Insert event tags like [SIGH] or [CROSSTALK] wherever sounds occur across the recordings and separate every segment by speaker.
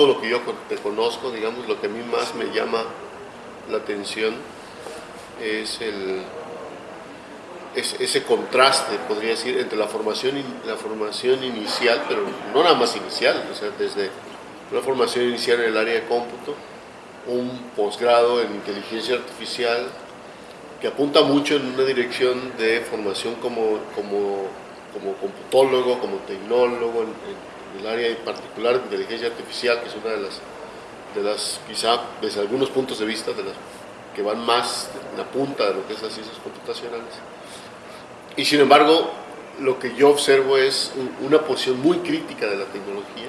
Speaker 1: todo lo que yo te conozco, digamos, lo que a mí más me llama la atención es el, ese contraste, podría decir, entre la formación, la formación inicial, pero no nada más inicial, o sea, desde una formación inicial en el área de cómputo, un posgrado en inteligencia artificial, que apunta mucho en una dirección de formación como, como, como computólogo, como tecnólogo, en, el área en particular de inteligencia artificial, que es una de las, de las, quizá desde algunos puntos de vista, de las que van más en la punta de lo que es las ciencias computacionales. Y sin embargo, lo que yo observo es una posición muy crítica de la tecnología.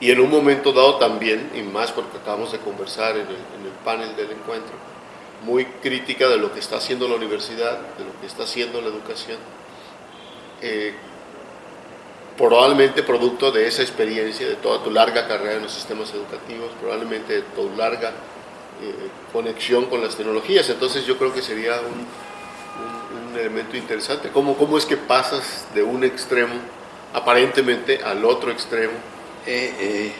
Speaker 1: Y en un momento dado también, y más porque acabamos de conversar en el, en el panel del encuentro, muy crítica de lo que está haciendo la universidad, de lo que está haciendo la educación, eh, probablemente producto de esa experiencia, de toda tu larga carrera en los sistemas educativos, probablemente de tu larga eh, conexión con las tecnologías. Entonces yo creo que sería un, elemento interesante. ¿Cómo, ¿Cómo es que pasas de un extremo aparentemente al otro extremo?
Speaker 2: Eh,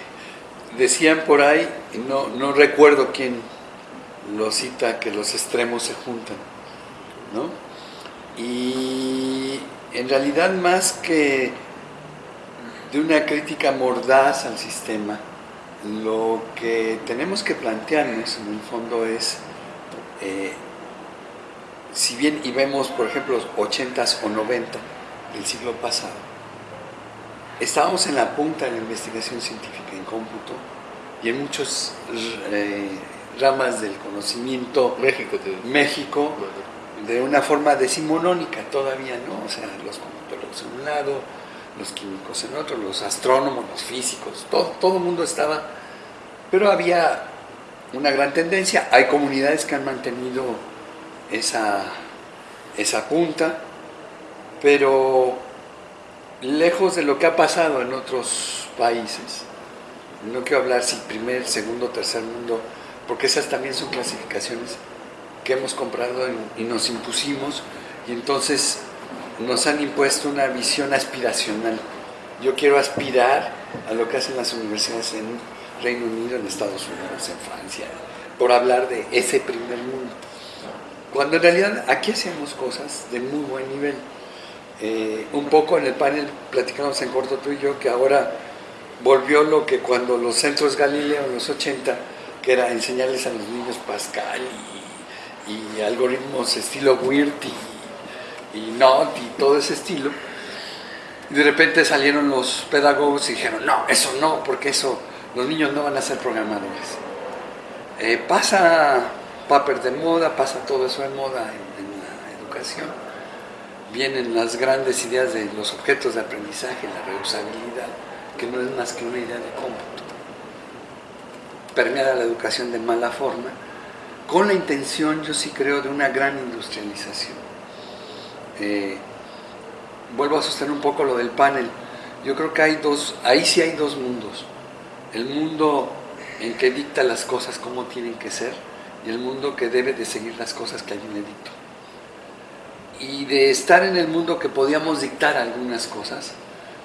Speaker 2: decían por ahí, no, no recuerdo quién lo cita que los extremos se juntan, ¿no? Y en realidad más que de una crítica mordaz al sistema, lo que tenemos que plantearnos en el fondo es, eh, si bien y vemos por ejemplo los 80s o 90 del siglo pasado, estábamos en la punta de la investigación científica en cómputo y en muchos eh, ramas del conocimiento
Speaker 1: México,
Speaker 2: México de una forma decimonónica todavía, ¿no? O sea, los computadores en un lado, los químicos en otro, los astrónomos, los físicos, todo, todo el mundo estaba, pero había una gran tendencia, hay comunidades que han mantenido esa, esa punta, pero lejos de lo que ha pasado en otros países, no quiero hablar si primer, segundo, tercer mundo, porque esas también son clasificaciones que hemos comprado y nos impusimos y entonces nos han impuesto una visión aspiracional. Yo quiero aspirar a lo que hacen las universidades en Reino Unido, en Estados Unidos, en Francia, por hablar de ese primer mundo. Cuando en realidad aquí hacemos cosas de muy buen nivel. Eh, un poco en el panel platicamos en corto tú y yo que ahora volvió lo que cuando los centros Galileo en los 80 que era enseñarles a los niños Pascal y, algoritmos estilo WIRT y, y, NOT y todo ese estilo. Y de repente salieron los pedagogos y dijeron, no, eso no, porque eso, los niños no van a ser programadores. Eh, pasa papers de moda, pasa todo eso de moda en, en la educación. Vienen las grandes ideas de los objetos de aprendizaje, la reusabilidad, que no es más que una idea de cómputo permeada la educación de mala forma, con la intención, yo sí creo, de una gran industrialización. Eh, vuelvo a sostener un poco lo del panel. Yo creo que hay dos, ahí sí hay dos mundos. El mundo en que dicta las cosas como tienen que ser y el mundo que debe de seguir las cosas que alguien le dictó. Y de estar en el mundo que podíamos dictar algunas cosas,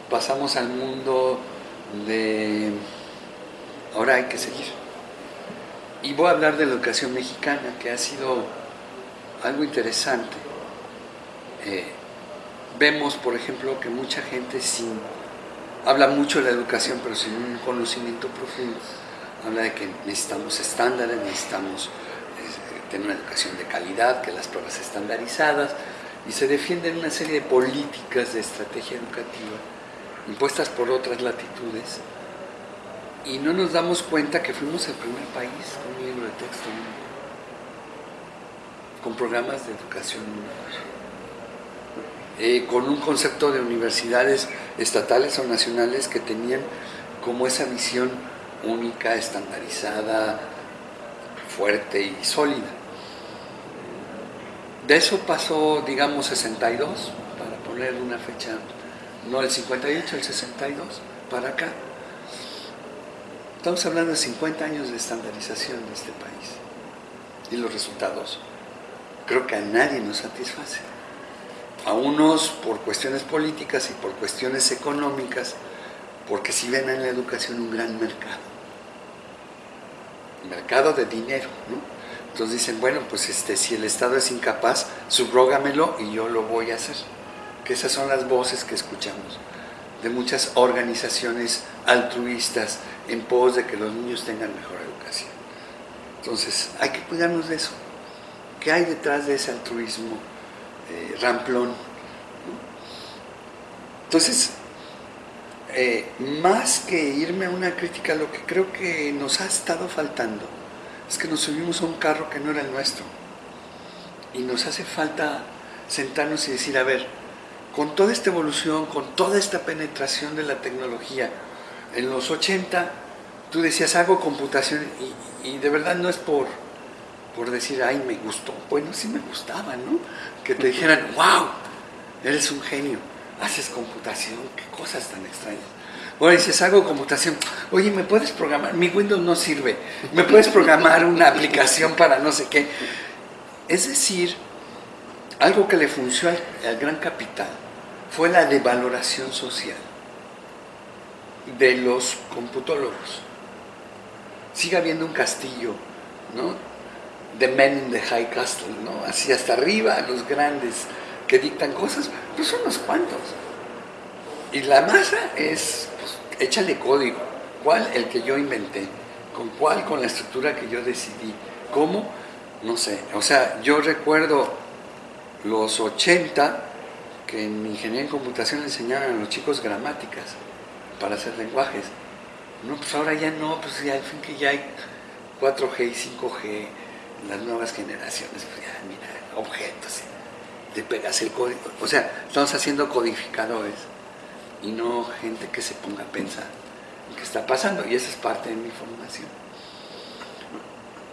Speaker 2: pasamos al mundo de ahora hay que seguir. Y voy a hablar de la educación mexicana, que ha sido algo interesante. Eh, vemos, por ejemplo, que mucha gente sin, habla mucho de la educación, pero sin un conocimiento profundo. Habla de que necesitamos estándares, necesitamos eh, tener una educación de calidad, que las pruebas estandarizadas, y se defienden una serie de políticas de estrategia educativa impuestas por otras latitudes, y no nos damos cuenta que fuimos el primer país con un libro de texto con programas de educación eh, con un concepto de universidades estatales o nacionales que tenían como esa visión única, estandarizada, fuerte y sólida. De eso pasó, digamos, 62, para poner una fecha, no el 58, el 62, para acá. Estamos hablando de 50 años de estandarización de este país. Y los resultados creo que a nadie nos satisface. A unos por cuestiones políticas y por cuestiones económicas porque si ven en la educación un gran mercado, mercado de dinero, ¿no? Entonces dicen, bueno, pues este, si el Estado es incapaz, subrógamelo y yo lo voy a hacer. Que esas son las voces que escuchamos de muchas organizaciones altruistas en pos de que los niños tengan mejor educación. Entonces, hay que cuidarnos de eso. ¿Qué hay detrás de ese altruismo ramplón? Entonces, eh, más que irme a una crítica, lo que creo que nos ha estado faltando es que nos subimos a un carro que no era el nuestro. Y nos hace falta sentarnos y decir, a ver, con toda esta evolución, con toda esta penetración de la tecnología, en los 80 tú decías, hago computación y, de verdad no es por, por decir, ay, me gustó. Bueno, sí me gustaba, ¿no? Que te dijeran, wow, eres un genio, haces computación, qué cosas tan extrañas. Ahora dices, hago computación. Oye, ¿me puedes programar? Mi Windows no sirve. ¿Me puedes programar una aplicación para no sé qué? Es decir, algo que le funcionó al, gran capital fue la devaloración social de los computólogos. Sigue habiendo un castillo, ¿no? The men in the high castle, ¿no? Así hasta arriba, los grandes que dictan cosas, pues son unos cuantos. Y la masa es échale código. ¿Cuál? El que yo inventé. ¿Con cuál? Con la estructura que yo decidí. ¿Cómo? No sé. O sea, yo recuerdo los 80 que en ingeniería en computación enseñaban a los chicos gramáticas para hacer lenguajes. No, pues ahora ya no, pues al fin que ya hay 4G y 5G, las nuevas generaciones, pues ya, mira, objetos, te pegas el código. O sea, estamos haciendo codificadores y no gente que se ponga a pensar en qué está pasando. Y esa es parte de mi formación.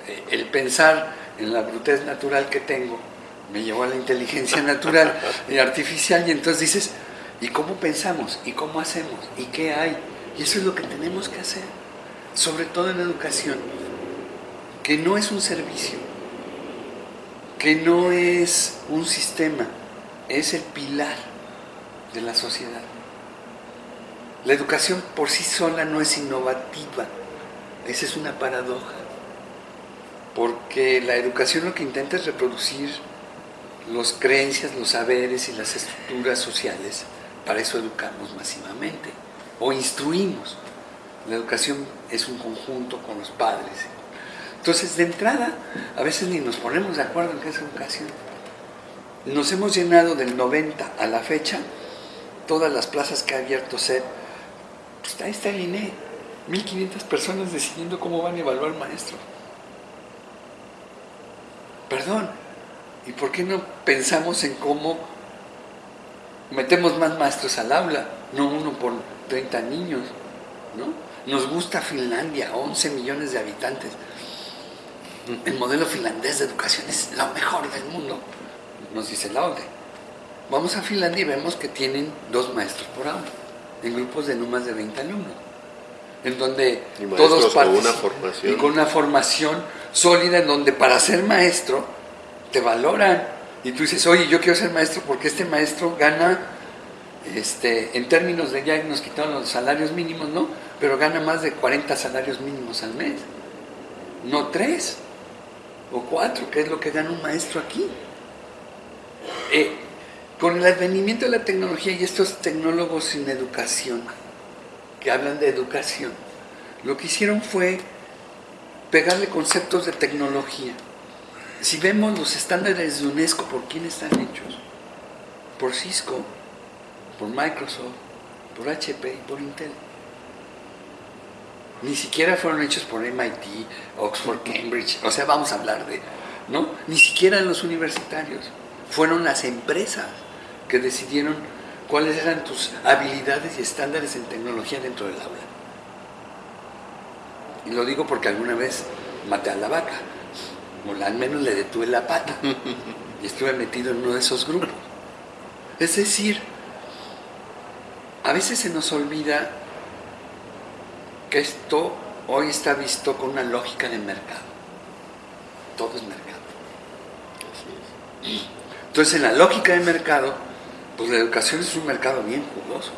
Speaker 2: Eh, el pensar en la brutez natural que tengo me llevó a la inteligencia [LAUGHS] natural y artificial y entonces dices, ¿y cómo pensamos? ¿Y cómo hacemos? ¿Y qué hay? Y eso es lo que tenemos que hacer, sobre todo en la educación, que no es un servicio, que no es un sistema, es el pilar de la sociedad. La educación por sí sola no es innovativa. Esa es una paradoja. Porque la educación lo que intenta es reproducir las creencias, los saberes y las estructuras sociales. Para eso educamos masivamente o instruimos. La educación es un conjunto con los padres. Entonces, de entrada, a veces ni nos ponemos de acuerdo en qué es educación. Nos hemos llenado del 90 a la fecha todas las plazas que ha abierto SED pues ahí está el INE, 1500 personas decidiendo cómo van a evaluar al maestro. Perdón, ¿y por qué no pensamos en cómo metemos más maestros al aula? No uno por 30 niños, ¿no? Nos gusta Finlandia, 11 millones de habitantes. El modelo finlandés de educación es lo mejor del mundo, nos dice la ODE. Vamos a Finlandia y vemos que tienen dos maestros por aula en grupos de no más de 20 alumnos, en donde todos
Speaker 1: con una formación.
Speaker 2: y con una formación sólida, en donde para ser maestro te valoran y tú dices, oye, yo quiero ser maestro porque este maestro gana, este, en términos de ya nos quitaron los salarios mínimos, ¿no? Pero gana más de 40 salarios mínimos al mes, no tres o cuatro, que es lo que gana un maestro aquí. Eh, con el advenimiento de la tecnología y estos tecnólogos sin educación, que hablan de educación, lo que hicieron fue pegarle conceptos de tecnología. Si vemos los estándares de UNESCO, ¿por quién están hechos? Por Cisco, por Microsoft, por HP y por Intel. Ni siquiera fueron hechos por MIT, Oxford, Cambridge, o sea, vamos a hablar de, ¿no? Ni siquiera los universitarios. Fueron las empresas que decidieron cuáles eran tus habilidades y estándares en tecnología dentro del aula. Y lo digo porque alguna vez maté a la vaca, o al menos le detuve la pata, y estuve metido en uno de esos grupos. Es decir, a veces se nos olvida que esto hoy está visto con una lógica de mercado. Todo es mercado. Entonces, en la lógica de mercado, pues la educación es un mercado bien jugoso.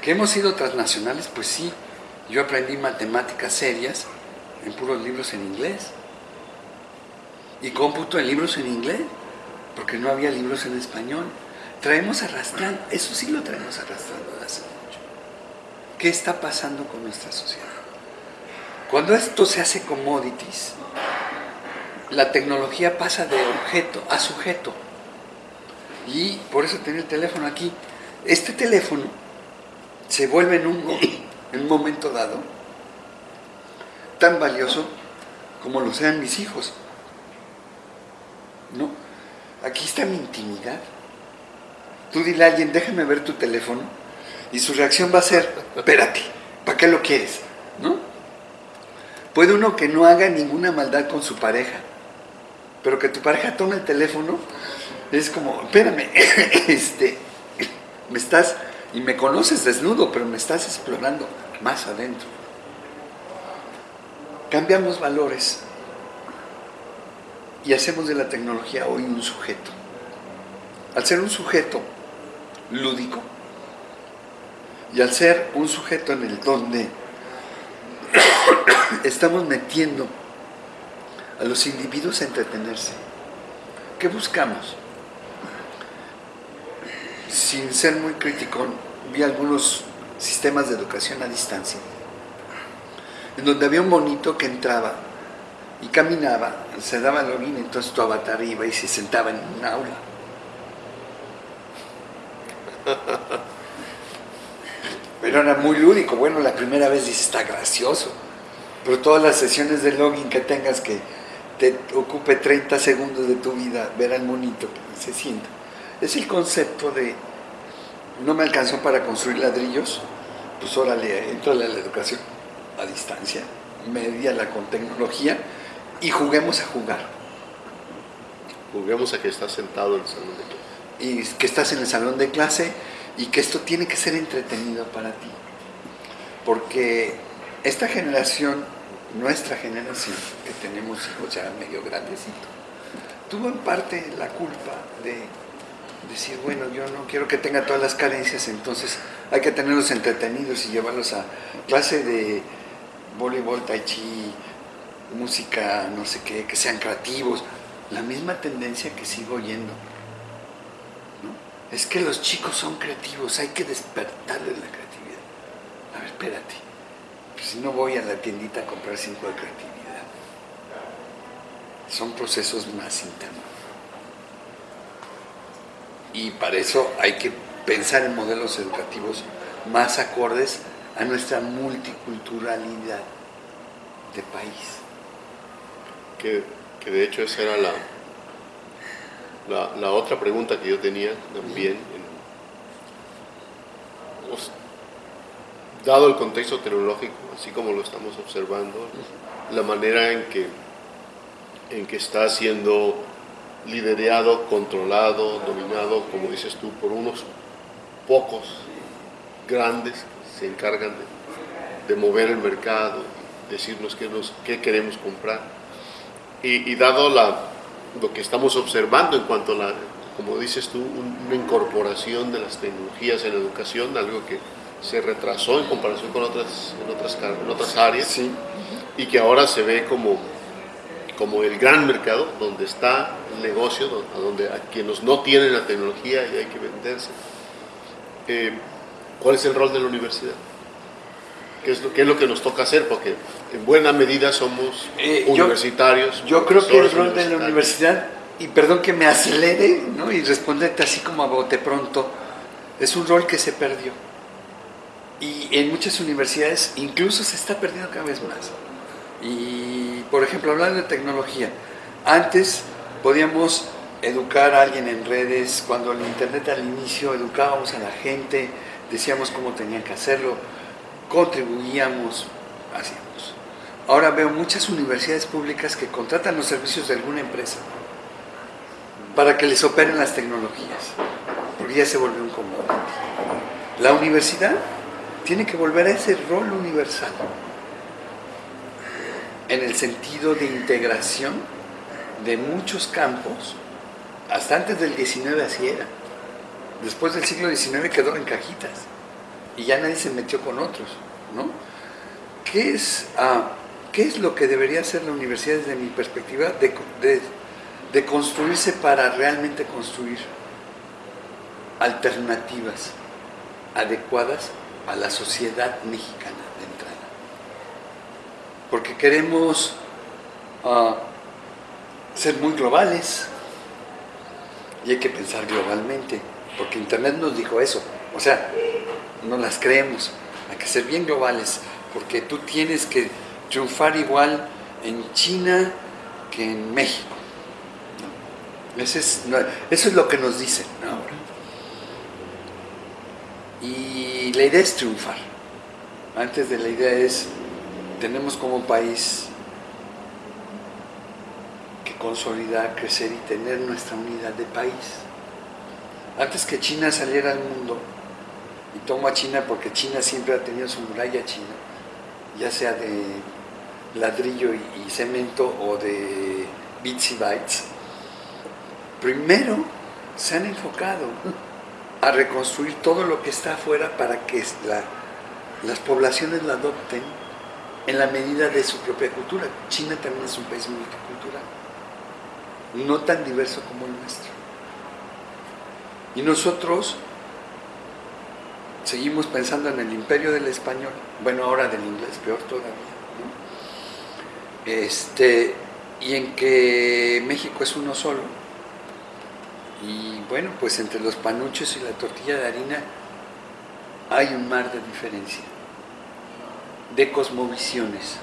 Speaker 2: ¿Que hemos sido transnacionales? Pues sí. Yo aprendí matemáticas serias en puros libros en inglés. Y cómputo en libros en inglés, porque no había libros en español. Traemos arrastrando, eso sí lo traemos arrastrando de hace. ¿Qué está pasando con nuestra sociedad? Cuando esto se hace commodities, la tecnología pasa de objeto a sujeto. Y por eso tenía el teléfono aquí. Este teléfono se vuelve en un, en un momento dado tan valioso como lo sean mis hijos. ¿No? Aquí está mi intimidad. Tú dile a alguien, déjame ver tu teléfono, y su reacción va a ser, espérate, ¿para qué lo quieres? ¿No? Puede uno que no haga ninguna maldad con su pareja, pero que tu pareja tome el teléfono, es como, espérame, [LAUGHS] este, me estás, y me conoces desnudo, pero me estás explorando más adentro. Cambiamos valores y hacemos de la tecnología hoy un sujeto. Al ser un sujeto lúdico y al ser un sujeto en el donde [COUGHS] estamos metiendo a los individuos a entretenerse, ¿qué buscamos? Sin ser muy crítico, vi algunos sistemas de educación a distancia, en donde había un monito que entraba y caminaba, se daba el login, entonces tu avatar iba y se sentaba en un aula. [LAUGHS] Pero era muy lúdico, bueno, la primera vez dices, está gracioso, pero todas las sesiones de login que tengas que te ocupe 30 segundos de tu vida ver al monito que se sienta. Es el concepto de, no me alcanzó para construir ladrillos, pues órale, entra a la educación a distancia, la con tecnología, y juguemos a jugar.
Speaker 1: Juguemos a que estás sentado en el salón de clase.
Speaker 2: Y que estás en el salón de clase y que esto tiene que ser entretenido para ti. Porque esta generación, nuestra generación, que tenemos hijos ya medio grandecito, tuvo en parte la culpa de decir, bueno, yo no quiero que tenga todas las carencias, entonces hay que tenerlos entretenidos y llevarlos a clase de voleibol, tai chi, música, no sé qué, que sean creativos. La misma tendencia que sigo oyendo. Es que los chicos son creativos, hay que despertarles la creatividad. A ver, espérate. Pues si no voy a la tiendita a comprar cinco de creatividad. Son procesos más internos. Y para eso hay que pensar en modelos educativos más acordes a nuestra multiculturalidad de país
Speaker 1: que, de hecho esa era la, la, otra pregunta que yo tenía también. Pues, dado el contexto tecnológico, así como lo estamos observando, la manera en que, en que está siendo liderado, controlado, dominado, como dices tú, por unos pocos grandes que se encargan de, mover el mercado, decirnos qué, nos, qué queremos comprar y, dado la, lo que estamos observando en cuanto a la, como dices tú, una incorporación de las tecnologías en la educación, algo que se retrasó en comparación con otras, en otras, en otras áreas, y que ahora se ve como, como el gran mercado donde está el negocio, a donde a quienes no tienen la tecnología y hay que venderse. Eh, ¿Cuál es el rol de la universidad? ¿Qué es, lo, es lo que nos toca hacer? Porque en buena medida somos eh, universitarios.
Speaker 2: Yo, creo que el rol de la universidad, y perdón que me acelere ¿no? y responderte así como a bote pronto, es un rol que se perdió. Y en muchas universidades incluso se está perdiendo cada vez más. Y, por ejemplo, hablando de tecnología, antes podíamos educar a alguien en redes, cuando el Internet al inicio educábamos a la gente, decíamos cómo tenían que hacerlo contribuíamos, hacíamos. Ahora veo muchas universidades públicas que contratan los servicios de alguna empresa para que les operen las tecnologías, porque ya se volvió un común. La universidad tiene que volver a ese rol universal, en el sentido de integración de muchos campos, hasta antes del 19 así era. Después del siglo XIX quedó en cajitas y ya nadie se metió con otros, ¿no? ¿Qué es, ah, ¿qué es lo que debería hacer la universidad desde mi perspectiva? de construirse para realmente construir alternativas adecuadas a la sociedad mexicana de entrada. Porque queremos uh, ser muy globales y hay que pensar globalmente, porque Internet nos dijo eso. O sea, no las creemos, hay que ser bien globales, porque tú tienes que triunfar igual en China que en México. Eso, es, eso es lo que nos dicen ahora. Y la idea es triunfar. Antes de la idea es, tenemos como país que consolidar, crecer y tener nuestra unidad de país. Antes que China saliera al mundo, y tomo a China porque China siempre ha tenido su muralla china, ya sea de ladrillo y, cemento o de bits y bytes, primero se han enfocado a reconstruir todo lo que está afuera para que las poblaciones la adopten en la medida de su propia cultura. China también es un país multicultural, no tan diverso como el nuestro. Y nosotros seguimos pensando en el imperio del español, bueno, ahora del inglés, peor todavía, este, y en que México es uno solo, y bueno, pues entre los panuchos y la tortilla de harina hay un mar de diferencia, de cosmovisiones,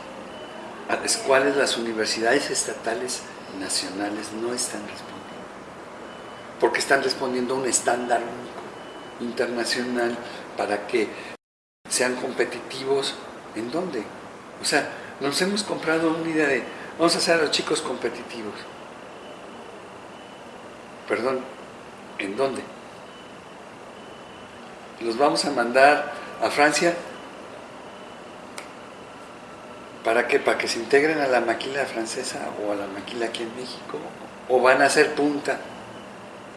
Speaker 2: a las cuales las universidades estatales nacionales no están respondiendo, porque están respondiendo a un estándar internacional, para que sean competitivos, ¿en dónde? O sea, nos hemos comprado una idea de, vamos a hacer a los chicos competitivos, Perdón, ¿en dónde? ¿Los vamos a mandar a Francia? ¿Para qué? ¿Para que se integren a la maquila francesa o a la maquila aquí en México? ¿O van a hacer punta?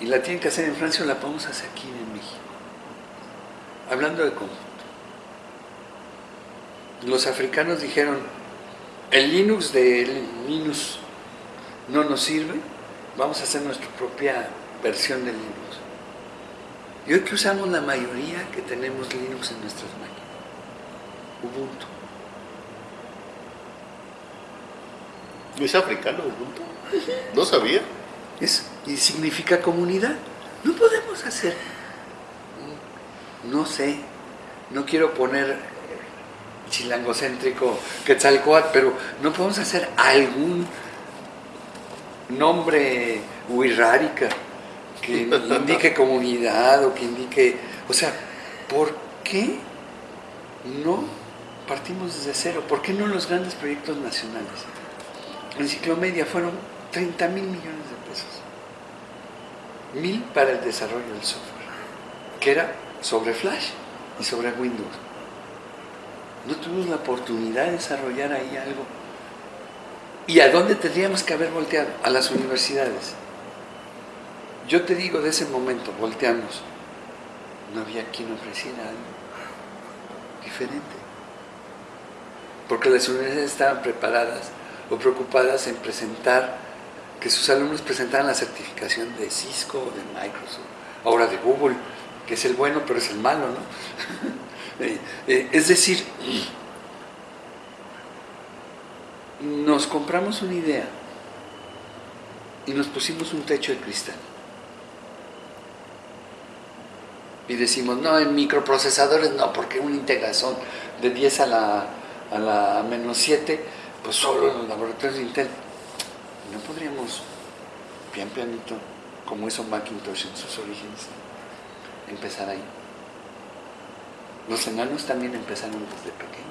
Speaker 2: Y la tienen que hacer en Francia o la podemos hacer aquí en. Hablando de conjunto. Los africanos dijeron, el Linux de Linux no nos sirve, vamos a hacer nuestra propia versión de Linux. Y hoy que usamos la mayoría que tenemos Linux en nuestras máquinas, Ubuntu.
Speaker 1: ¿Es africano Ubuntu? No sabía.
Speaker 2: Es, y significa comunidad. No podemos hacer, no sé, no quiero poner chilangocéntrico Quetzalcoatl, pero no podemos hacer algún nombre wixárika que [LAUGHS] indique comunidad o que indique... O sea, ¿por qué no partimos desde cero? ¿Por qué no los grandes proyectos nacionales? Enciclomedia fueron 30 mil millones de pesos. Mil para el desarrollo del software, que era sobre Flash y sobre Windows. No tuvimos la oportunidad de desarrollar ahí algo ¿Y a dónde tendríamos que haber volteado? A las universidades. Yo te digo, de ese momento volteamos, no había quien ofreciera algo diferente. Porque las universidades estaban preparadas o preocupadas en presentar, que sus alumnos presentaran la certificación de Cisco o de Microsoft, ahora de Google, que es el bueno pero es el malo, ¿no? [LAUGHS] Eh, eh, es decir, nos compramos una idea y nos pusimos un techo de cristal. Y decimos, no, en microprocesadores no, porque una integración de 10 a la, a la menos 7, pues solo en los laboratorios de Intel. No podríamos, pian pianito, como hizo Macintosh en sus orígenes, empezar ahí. Los enanos también empezaron desde pequeños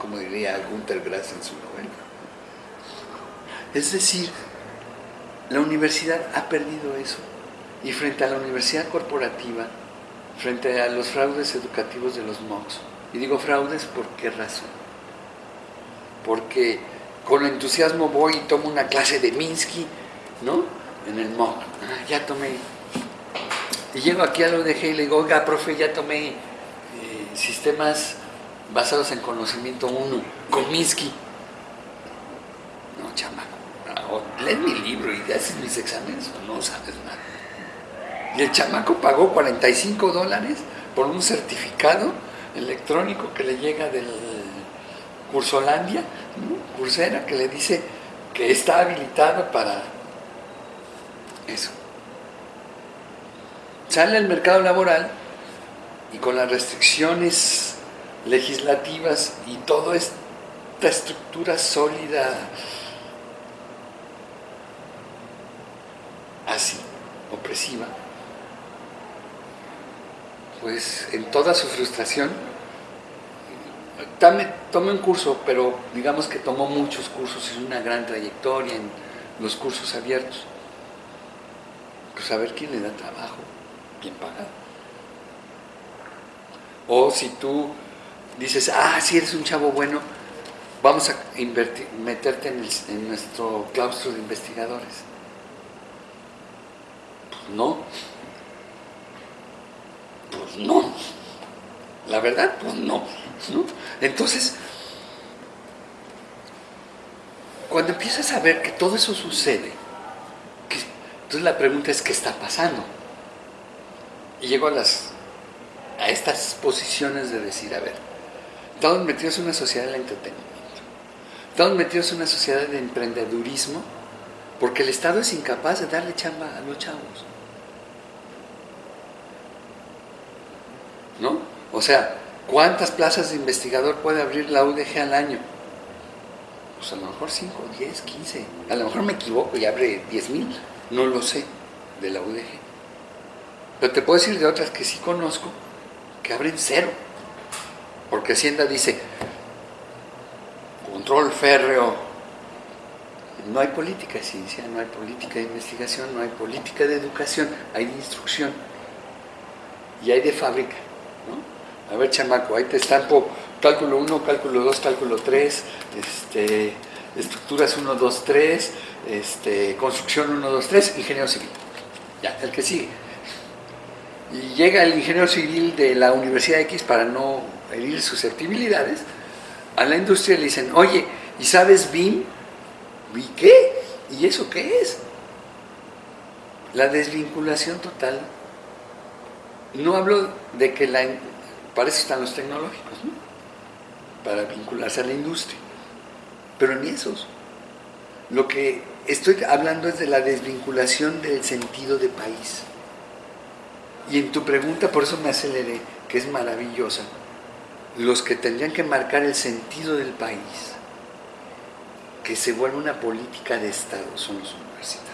Speaker 2: como diría Gunther Grass en su novela. Es decir, la universidad ha perdido eso. Y frente a la universidad corporativa, frente a los fraudes educativos de los MOOCs, y digo fraudes por qué razón. Porque con entusiasmo voy y tomo una clase de Minsky, ¿no? En el MOOC. Ah, ya tomé. Y llego aquí a lo de y le digo, oiga, profe, ya tomé sistemas basados en conocimiento uno, Cominsky. No, chamaco. O lee mi libro y haces mis exámenes o no sabes nada. Y el chamaco pagó 45 dólares por un certificado electrónico que le llega del Cursolandia, Cursera, que le dice que está habilitado para eso. Sale al mercado laboral y con las restricciones legislativas y toda esta estructura sólida así, opresiva, pues en toda su frustración, tomé un curso, pero digamos que tomó muchos cursos, y una gran trayectoria en los cursos abiertos. Pues a ver quién le da trabajo, bien pagado. O si tú dices, ah, si eres un chavo bueno, vamos a invertir, meterte en, en nuestro claustro de investigadores. Pues no, pues no. La verdad, pues no. Entonces, cuando empiezas a ver que todo eso sucede, entonces la pregunta es, ¿qué está pasando? Y llego a, las, a estas posiciones de decir, a ver, estamos metidos en una sociedad del entretenimiento, estamos metidos en una sociedad de emprendedurismo, porque el Estado es incapaz de darle chamba a los chavos. ¿no? O sea, ¿cuántas plazas de investigador puede abrir la UDG al año? Pues a lo mejor 5, 10, 15. A lo mejor me equivoco y abre 10 mil. No lo sé de la UDG. Pero te puedo decir de otras que sí conozco que abren cero. Porque Hacienda dice, control férreo, no hay política de ciencia, no hay política de investigación, no hay política de educación, hay de instrucción y hay de fábrica. A ver, chamaco, ahí te estampo cálculo 1, cálculo 2, cálculo 3, este, estructuras 1, 2, 3, este, construcción 1, 2, 3, ingeniero civil. Ya, el que sigue. Y llega el ingeniero civil de la Universidad X para no herir susceptibilidades, a la industria le dicen, oye, ¿y sabes BIM? ¿Y qué? ¿Y eso qué es? La desvinculación total no hablo de que la... Para eso están los tecnológicos, ¿no? Para vincularse a la industria. Pero ni esos. Lo que estoy hablando es de la desvinculación del sentido de país. Y en tu pregunta, por eso me aceleré, que es maravillosa, los que tendrían que marcar el sentido del país, que se vuelva una política de Estado, son los universitarios.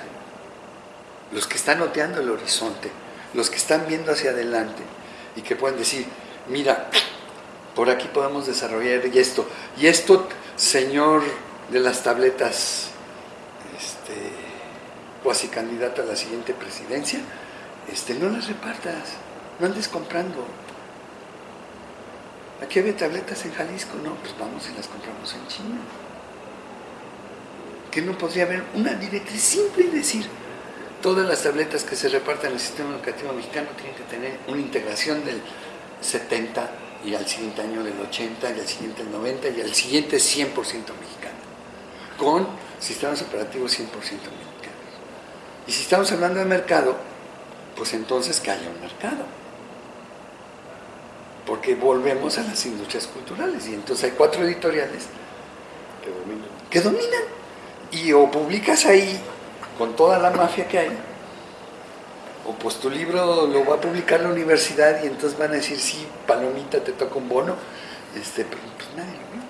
Speaker 2: Los que están noteando el horizonte, los que están viendo hacia adelante y que pueden decir, mira, por aquí podemos desarrollar y esto, y esto, señor de las tabletas, este, cuasi candidato a la siguiente presidencia, este, no las repartas, no andes comprando. Aquí había tabletas en Jalisco, no, pues vamos y las compramos en China. Que no podría haber una directriz simple y decir, todas las tabletas que se reparten en el sistema educativo mexicano tienen que tener una integración del 70 y al siguiente año del 80 y al siguiente del 90 y al siguiente 100% mexicano, con sistemas operativos 100% mexicanos. Y si estamos hablando de mercado, pues entonces que haya un mercado. Porque volvemos a las industrias culturales y entonces hay cuatro editoriales
Speaker 1: que dominan.
Speaker 2: Que dominan. Y o publicas ahí con toda la mafia que hay, o pues tu libro lo va a publicar la universidad y entonces van a decir, sí, palomita, te toca un bono, este, pero pues nadie lo ve.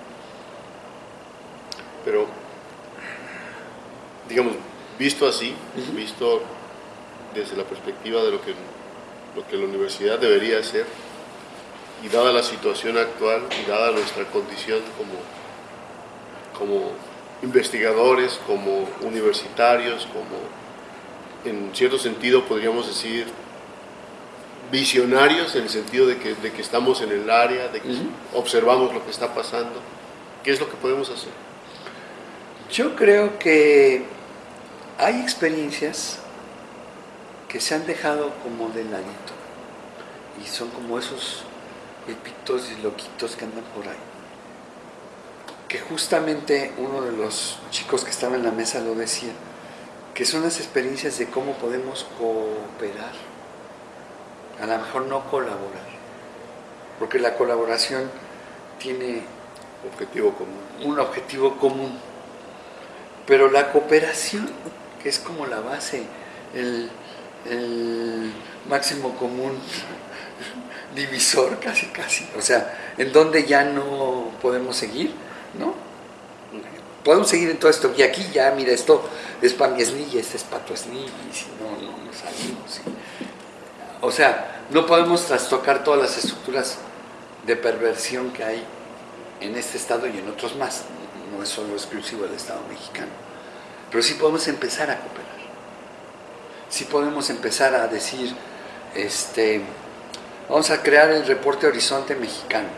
Speaker 1: Pero, digamos, visto así, visto desde la perspectiva de lo que, lo que la universidad debería hacer, y dada la situación actual y dada nuestra condición como, como investigadores, como universitarios, como en cierto sentido podríamos decir visionarios en el sentido de que, de que estamos en el área, de que observamos lo que está pasando. ¿Qué es lo que podemos hacer?
Speaker 2: Yo creo que hay experiencias que se han dejado como de ladito y son como esos hipitos y loquitos que andan por ahí. Que justamente uno de los chicos que estaba en la mesa lo decía, que son las experiencias de cómo podemos cooperar, a lo mejor no colaborar, porque la colaboración tiene
Speaker 1: objetivo común.
Speaker 2: un objetivo común, pero la cooperación, que es como la base, el, el máximo común divisor casi casi, o sea, en donde ya no podemos seguir, ¿no? Podemos seguir en todo esto, y aquí ya, mira, esto es para mi esnilla, este es para tu esnilla, y si no, no, no salimos. O sea, no podemos trastocar todas las estructuras de perversión que hay en este estado y en otros más, no es solo exclusivo del Estado mexicano, pero sí podemos empezar a cooperar, sí podemos empezar a decir, este, vamos a crear el reporte Horizonte Mexicano,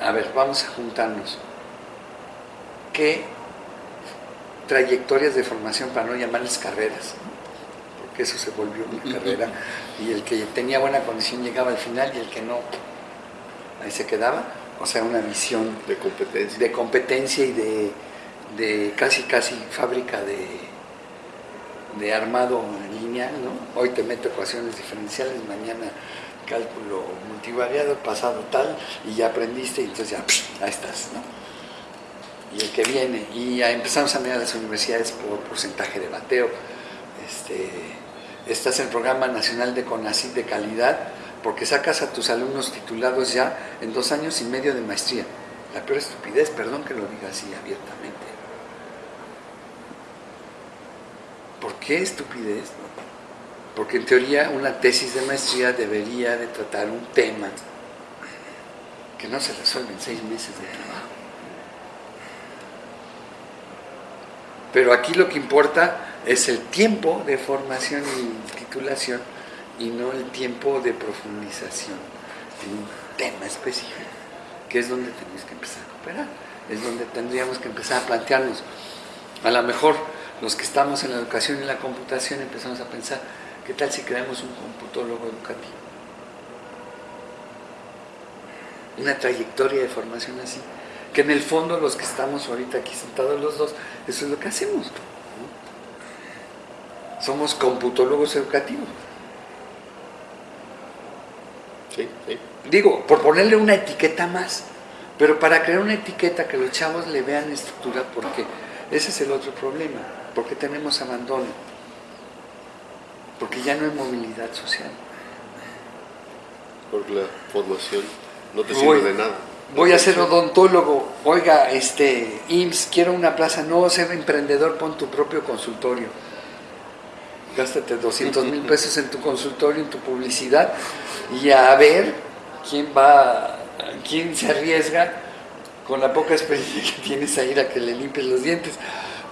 Speaker 2: a ver, vamos a juntarnos, ¿qué trayectorias de formación, para no llamarles carreras, porque eso se volvió una carrera, y el que tenía buena condición llegaba al final y el que no, ahí se quedaba, o sea, una visión
Speaker 1: de competencia,
Speaker 2: de competencia y de, de casi casi fábrica de, de armado lineal, ¿no? Hoy te meto ecuaciones diferenciales, mañana cálculo multivariado, pasado tal, y ya aprendiste y entonces ya, ahí estás, ¿no? Y el que viene, y empezamos a mirar las universidades por porcentaje de bateo, este, estás en el Programa Nacional de CONACYT de calidad, porque sacas a tus alumnos titulados ya en dos años y medio de maestría. La peor estupidez, perdón que lo diga así abiertamente. ¿Por qué estupidez? Porque en teoría una tesis de maestría debería de tratar un tema que no se resuelve en seis meses de trabajo. Pero aquí lo que importa es el tiempo de formación y titulación y no el tiempo de profundización en un tema específico, que es donde tenemos que empezar a cooperar, es donde tendríamos que empezar a plantearnos. A lo mejor los que estamos en la educación y la computación empezamos a pensar, ¿qué tal si creamos un computólogo educativo? Una trayectoria de formación así, que en el fondo los que estamos ahorita aquí sentados los dos, eso es lo que hacemos. Somos computólogos educativos.
Speaker 1: Sí, sí.
Speaker 2: Digo, por ponerle una etiqueta más, pero para crear una etiqueta que los chavos le vean estructura, porque ese es el otro problema, porque tenemos abandono, porque ya no hay movilidad social.
Speaker 1: Porque la formación no te
Speaker 2: Voy-
Speaker 1: sirve de nada.
Speaker 2: Voy a ser odontólogo, oiga, este, IMSS, quiero una plaza, no, ser emprendedor, pon tu propio consultorio. Gástate 200 mil [LAUGHS] pesos en tu consultorio, en tu publicidad, y a ver quién va, quién se arriesga con la poca experiencia que tienes a ir a que le limpies los dientes.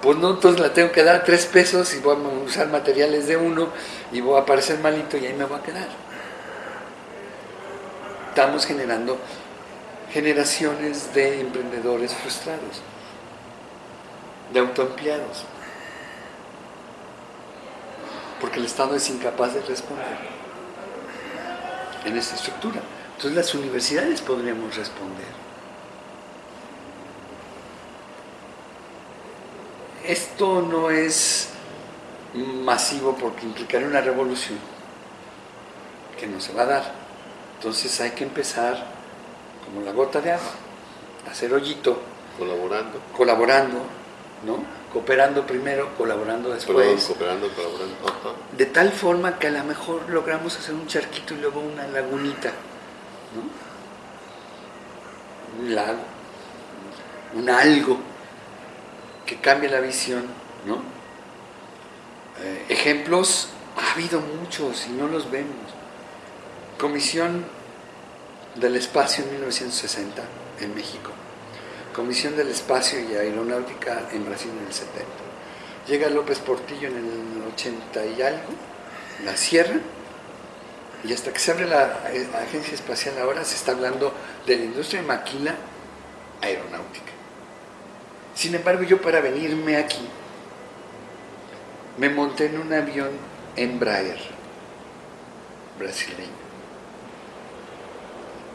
Speaker 2: Pues no, entonces la tengo que dar tres pesos y voy a usar materiales de uno y voy a parecer malito y ahí me voy a quedar. Estamos generando generaciones de emprendedores frustrados, de autoempleados, porque el Estado es incapaz de responder en esta estructura. Entonces las universidades podríamos responder. Esto no es masivo porque implicaría una revolución que no se va a dar. Entonces hay que empezar como la gota de agua, hacer hoyito,
Speaker 1: Colaborando,
Speaker 2: colaborando, ¿no? Cooperando primero, colaborando después.
Speaker 1: cooperando, colaborando. Ajá.
Speaker 2: De tal forma que a lo mejor logramos hacer un charquito y luego una lagunita, ¿no? Un lago, un algo que cambie la visión, ¿no? Eh, ejemplos ha habido muchos y no los vemos. Comisión del Espacio en 1960 en México. Comisión del Espacio y Aeronáutica en Brasil en el 70. Llega López Portillo en el 80 y algo, la cierra, y hasta que se abre la eh, Agencia Espacial ahora se está hablando de la industria de maquila aeronáutica. Sin embargo, yo para venirme aquí, me monté en un avión Embraer brasileño.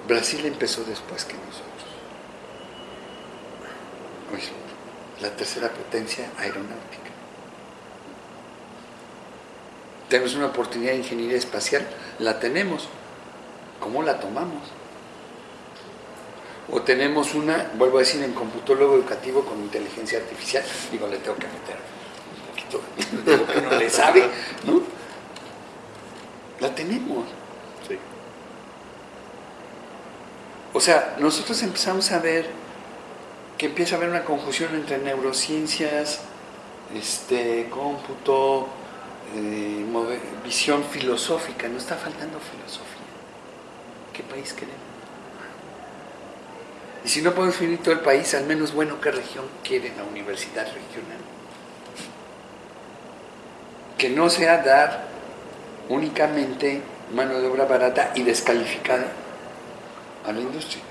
Speaker 2: Brasil empezó después que nosotros. La tercera potencia aeronáutica. Tenemos una oportunidad de ingeniería espacial, la tenemos. ¿Cómo la tomamos? O tenemos una, vuelvo a decir, en computólogo educativo con inteligencia artificial, digo, le tengo que meter un poquito de lo que no le sabe, ¿no? La tenemos.
Speaker 1: Sí.
Speaker 2: O sea, nosotros empezamos a ver que empieza a haber una confusión entre neurociencias, este, cómputo, eh, visión filosófica. No está faltando filosofía. ¿Qué país queremos? Y si no podemos definir todo el país, al menos bueno, ¿qué región quiere la universidad regional? Que no sea dar únicamente mano de obra barata y descalificada a la industria.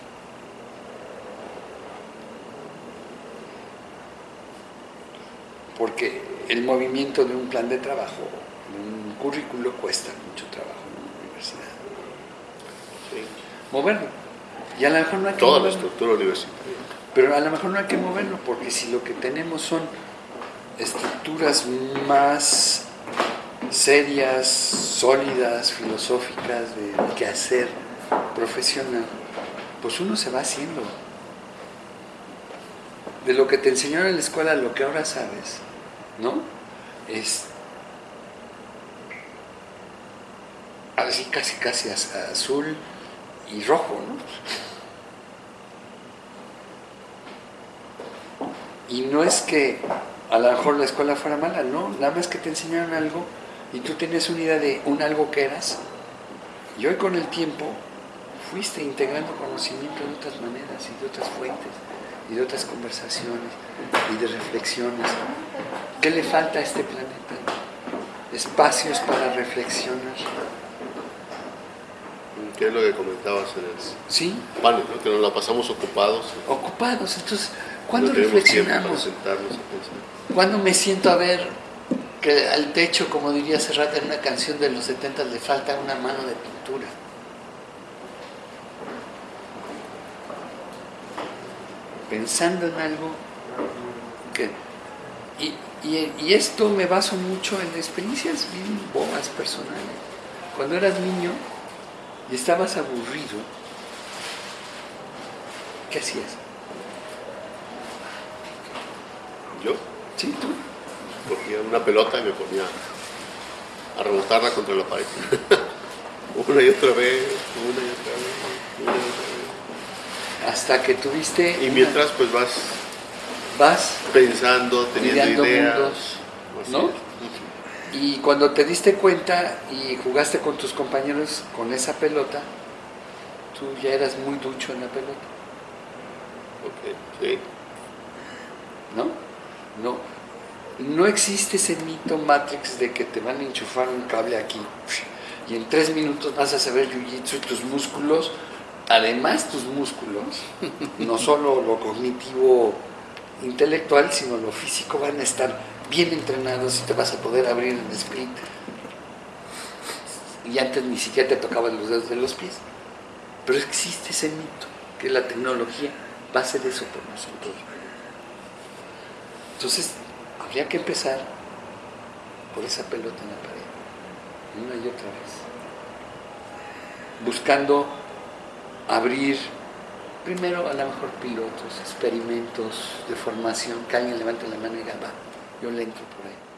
Speaker 2: Porque el movimiento de un plan de trabajo, de un currículo, cuesta mucho trabajo en una universidad. Moverlo. Y a lo mejor no hay que
Speaker 1: Toda la
Speaker 2: moverlo.
Speaker 1: estructura universitaria.
Speaker 2: Pero a lo mejor no hay que moverlo, porque si lo que tenemos son estructuras más serias, sólidas, filosóficas, de quehacer profesional, pues uno se va haciendo. De lo que te enseñaron en la escuela lo que ahora sabes, ¿no? Es así casi casi az- azul y rojo, ¿no? Y no es que a lo mejor la escuela fuera mala, no, nada más que te enseñaron algo y tú tenías una idea de un algo que eras. Y hoy con el tiempo fuiste integrando conocimiento de otras maneras y de otras fuentes y de otras conversaciones y de reflexiones. ¿Qué le falta a este planeta? Espacios para reflexionar.
Speaker 1: Que es lo que comentabas en el
Speaker 2: ¿Sí?
Speaker 1: panel, ¿no? que nos la pasamos ocupados.
Speaker 2: Ocupados. Entonces, ¿cuándo
Speaker 1: no
Speaker 2: reflexionamos?
Speaker 1: sentarnos a pensar.
Speaker 2: ¿Cuándo me siento a ver que al techo, como diría Serrat en una canción de los 70, le falta una mano de pintura? Pensando en algo que... Y, y- y esto me baso mucho en experiencias bien bobas personales. Cuando eras niño y estabas aburrido, ¿qué hacías?
Speaker 1: Yo
Speaker 2: ¿Sí, tú?
Speaker 1: cogía una pelota y me ponía a rebotarla contra la pared. [LAUGHS] una y otra vez, una y otra vez, una y otra
Speaker 2: Hasta que tuviste...
Speaker 1: vez. Y
Speaker 2: una-
Speaker 1: mientras pues vas
Speaker 2: vas
Speaker 1: pensando, teniendo ideas.
Speaker 2: mundos, ¿no? Y cuando te diste cuenta y jugaste con tus compañeros con esa pelota, tú ya eras muy ducho en la pelota,
Speaker 1: Ok, sí.
Speaker 2: ¿no? No, no existe ese mito Matrix de que te van a enchufar un cable aquí y en tres minutos vas a saber jiu-jitsu y tus músculos, además tus músculos, no solo lo cognitivo intelectual, sino lo físico van a estar bien entrenados y te vas a poder abrir en split. Y antes ni siquiera te tocaban los dedos de los pies. Pero existe ese mito, que la tecnología va a hacer eso por nosotros. Entonces, habría que empezar por esa pelota en la pared, una y otra vez. Buscando abrir primero a lo mejor pilotos, experimentos de formación, que alguien levante la mano y diga, va, yo le entro por ahí.